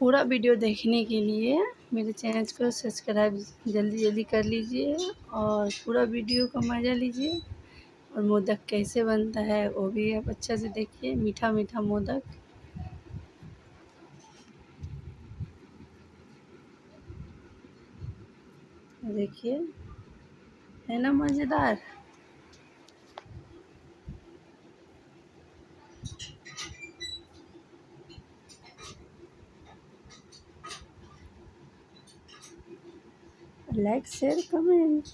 पूरा वीडियो देखने के लिए मेरे चैनल को सब्सक्राइब जल्दी जल्दी कर लीजिए और पूरा वीडियो का मज़ा लीजिए। और मोदक कैसे बनता है, वो भी आप अच्छा से देखिए। मीठा मीठा मोदक। देखिए, है ना मज़ेदार? Like share comment.